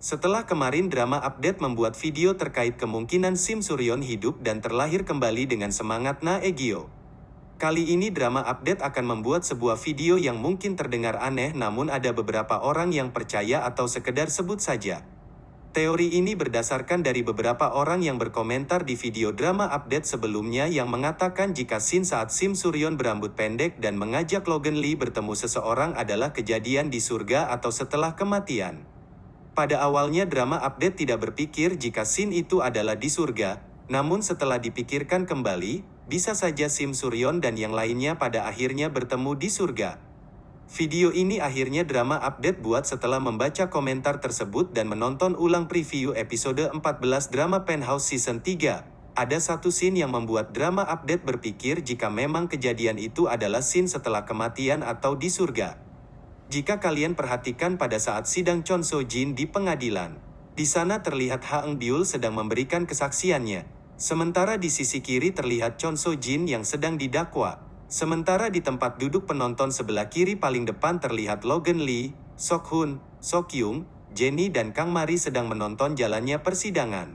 Setelah kemarin drama update membuat video terkait kemungkinan Sim Suryon hidup dan terlahir kembali dengan semangat Na Egyo. Kali ini drama update akan membuat sebuah video yang mungkin terdengar aneh namun ada beberapa orang yang percaya atau sekedar sebut saja. Teori ini berdasarkan dari beberapa orang yang berkomentar di video drama update sebelumnya yang mengatakan jika scene saat Sim Suryon berambut pendek dan mengajak Logan Lee bertemu seseorang adalah kejadian di surga atau setelah kematian. Pada awalnya drama update tidak berpikir jika scene itu adalah di surga, namun setelah dipikirkan kembali, bisa saja Sim Suryon dan yang lainnya pada akhirnya bertemu di surga. Video ini akhirnya drama update buat setelah membaca komentar tersebut dan menonton ulang preview episode 14 drama Penthouse Season 3. Ada satu scene yang membuat drama update berpikir jika memang kejadian itu adalah scene setelah kematian atau di surga. Jika kalian perhatikan pada saat sidang Chon So Jin di pengadilan, di sana terlihat Ha Eng Byul sedang memberikan kesaksiannya. Sementara di sisi kiri terlihat Chon So Jin yang sedang didakwa. Sementara di tempat duduk penonton sebelah kiri paling depan terlihat Logan Lee, Sok Hun, Sok Yung, Jenny dan Kang Mari sedang menonton jalannya persidangan.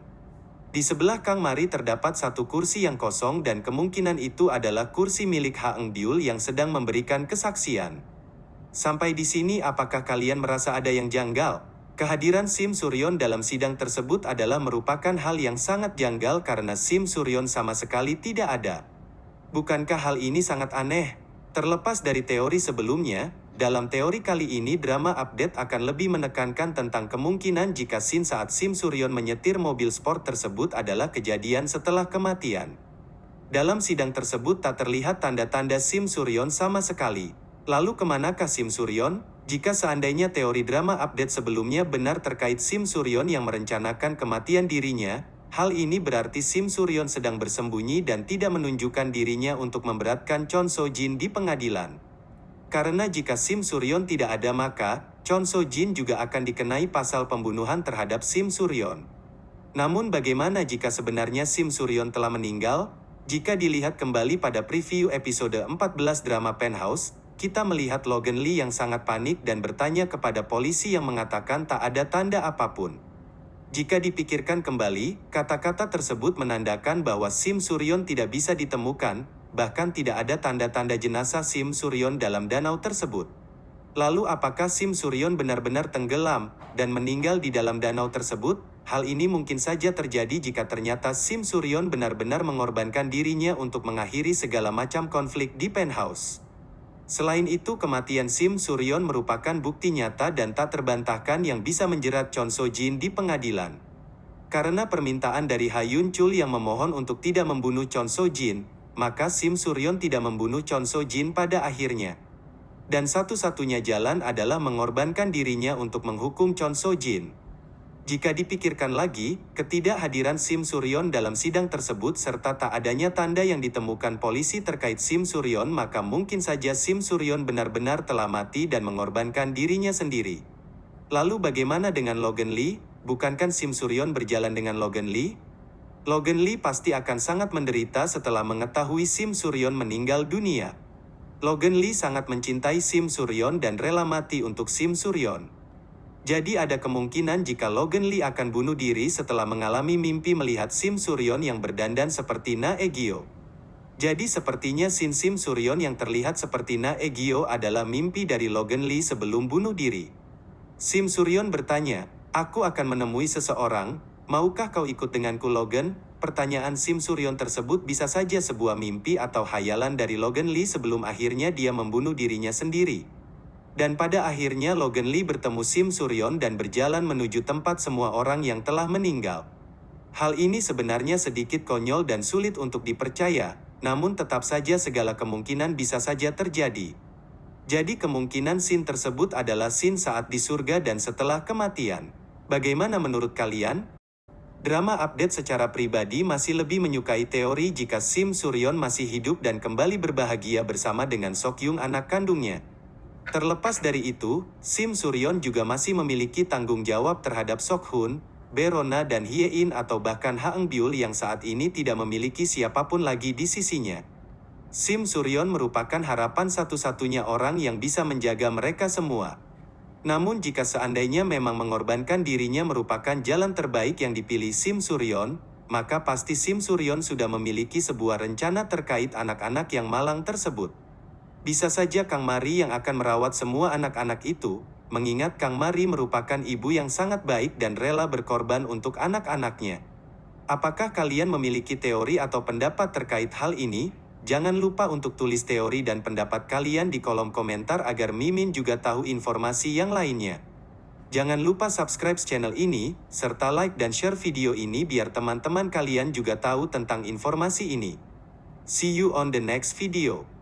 Di sebelah Kang Mari terdapat satu kursi yang kosong dan kemungkinan itu adalah kursi milik Ha Eng Byul yang sedang memberikan kesaksian. Sampai di sini apakah kalian merasa ada yang janggal? Kehadiran Sim Suryon dalam sidang tersebut adalah merupakan hal yang sangat janggal karena Sim Suryon sama sekali tidak ada. Bukankah hal ini sangat aneh? Terlepas dari teori sebelumnya, dalam teori kali ini drama update akan lebih menekankan tentang kemungkinan jika scene saat Sim Suryon menyetir mobil sport tersebut adalah kejadian setelah kematian. Dalam sidang tersebut tak terlihat tanda-tanda Sim Suryon sama sekali. Lalu ke manakah Sim Suryon? Jika seandainya teori drama update sebelumnya benar terkait Sim Suryon yang merencanakan kematian dirinya, hal ini berarti Sim Suryon sedang bersembunyi dan tidak menunjukkan dirinya untuk memberatkan Chon So Jin di pengadilan. Karena jika Sim Suryon tidak ada maka, Chon So Jin juga akan dikenai pasal pembunuhan terhadap Sim Suryon. Namun bagaimana jika sebenarnya Sim Suryon telah meninggal? Jika dilihat kembali pada preview episode 14 drama Penthouse, kita melihat Logan Lee yang sangat panik dan bertanya kepada polisi yang mengatakan tak ada tanda apa pun. Jika dipikirkan kembali, kata-kata tersebut menandakan bahwa Sim Suryon tidak bisa ditemukan, bahkan tidak ada tanda-tanda jenazah Sim Suryon dalam danau tersebut. Lalu apakah Sim Suryon benar-benar tenggelam dan meninggal di dalam danau tersebut? Hal ini mungkin saja terjadi jika ternyata Sim Suryon benar-benar mengorbankan dirinya untuk mengakhiri segala macam konflik di penthouse. Selain itu kematian Sim Suryon merupakan bukti nyata dan tak terbantahkan yang bisa menjerat Chon So Jin di pengadilan. Karena permintaan dari Hayun Chul yang memohon untuk tidak membunuh Chon So Jin, maka Sim Suryon tidak membunuh Chon So Jin pada akhirnya. Dan satu-satunya jalan adalah mengorbankan dirinya untuk menghukum Chon So Jin. Jika dipikirkan lagi, ketidakhadiran Sim Suryon dalam sidang tersebut serta tak adanya tanda yang ditemukan polisi terkait Sim Suryon maka mungkin saja Sim Suryon benar-benar telah mati dan mengorbankan dirinya sendiri. Lalu bagaimana dengan Logan Lee? Bukankah Sim Suryon berjalan dengan Logan Lee? Logan Lee pasti akan sangat menderita setelah mengetahui Sim Suryon meninggal dunia. Logan Lee sangat mencintai Sim Suryon dan rela mati untuk Sim Suryon. Jadi ada kemungkinan jika Logan Lee akan bunuh diri setelah mengalami mimpi melihat Sim Suryon yang berdandan seperti Na Egyo. Jadi sepertinya Sin Sim Suryon yang terlihat seperti Na Egyo adalah mimpi dari Logan Lee sebelum bunuh diri. Sim Suryon bertanya, Aku akan menemui seseorang, maukah kau ikut denganku Logan? Pertanyaan Sim Suryon tersebut bisa saja sebuah mimpi atau hayalan dari Logan Lee sebelum akhirnya dia membunuh dirinya sendiri. Dan pada akhirnya Logan Lee bertemu Sim Suryon dan berjalan menuju tempat semua orang yang telah meninggal. Hal ini sebenarnya sedikit konyol dan sulit untuk dipercaya, namun tetap saja segala kemungkinan bisa saja terjadi. Jadi kemungkinan scene tersebut adalah scene saat di surga dan setelah kematian. Bagaimana menurut kalian? Drama update secara pribadi masih lebih menyukai teori jika Sim Suryon masih hidup dan kembali berbahagia bersama dengan Sokyung anak kandungnya. Terlepas dari itu, Sim Suryon juga masih memiliki tanggung jawab terhadap Sok Hun, Berona dan Hyein atau bahkan Haeng Byul yang saat ini tidak memiliki siapa pun lagi di sisinya. Sim Suryon merupakan harapan satu-satunya orang yang bisa menjaga mereka semua. Namun jika seandainya memang mengorbankan dirinya merupakan jalan terbaik yang dipilih Sim Suryon, maka pasti Sim Suryon sudah memiliki sebuah rencana terkait anak-anak yang malang tersebut. Bisa saja Kang Mari yang akan merawat semua anak-anak itu, mengingat Kang Mari merupakan ibu yang sangat baik dan rela berkorban untuk anak-anaknya. Apakah kalian memiliki teori atau pendapat terkait hal ini? Jangan lupa untuk tulis teori dan pendapat kalian di kolom komentar agar Mimin juga tahu informasi yang lainnya. Jangan lupa subscribe channel ini, serta like dan share video ini biar teman-teman kalian juga tahu tentang informasi ini. See you on the next video.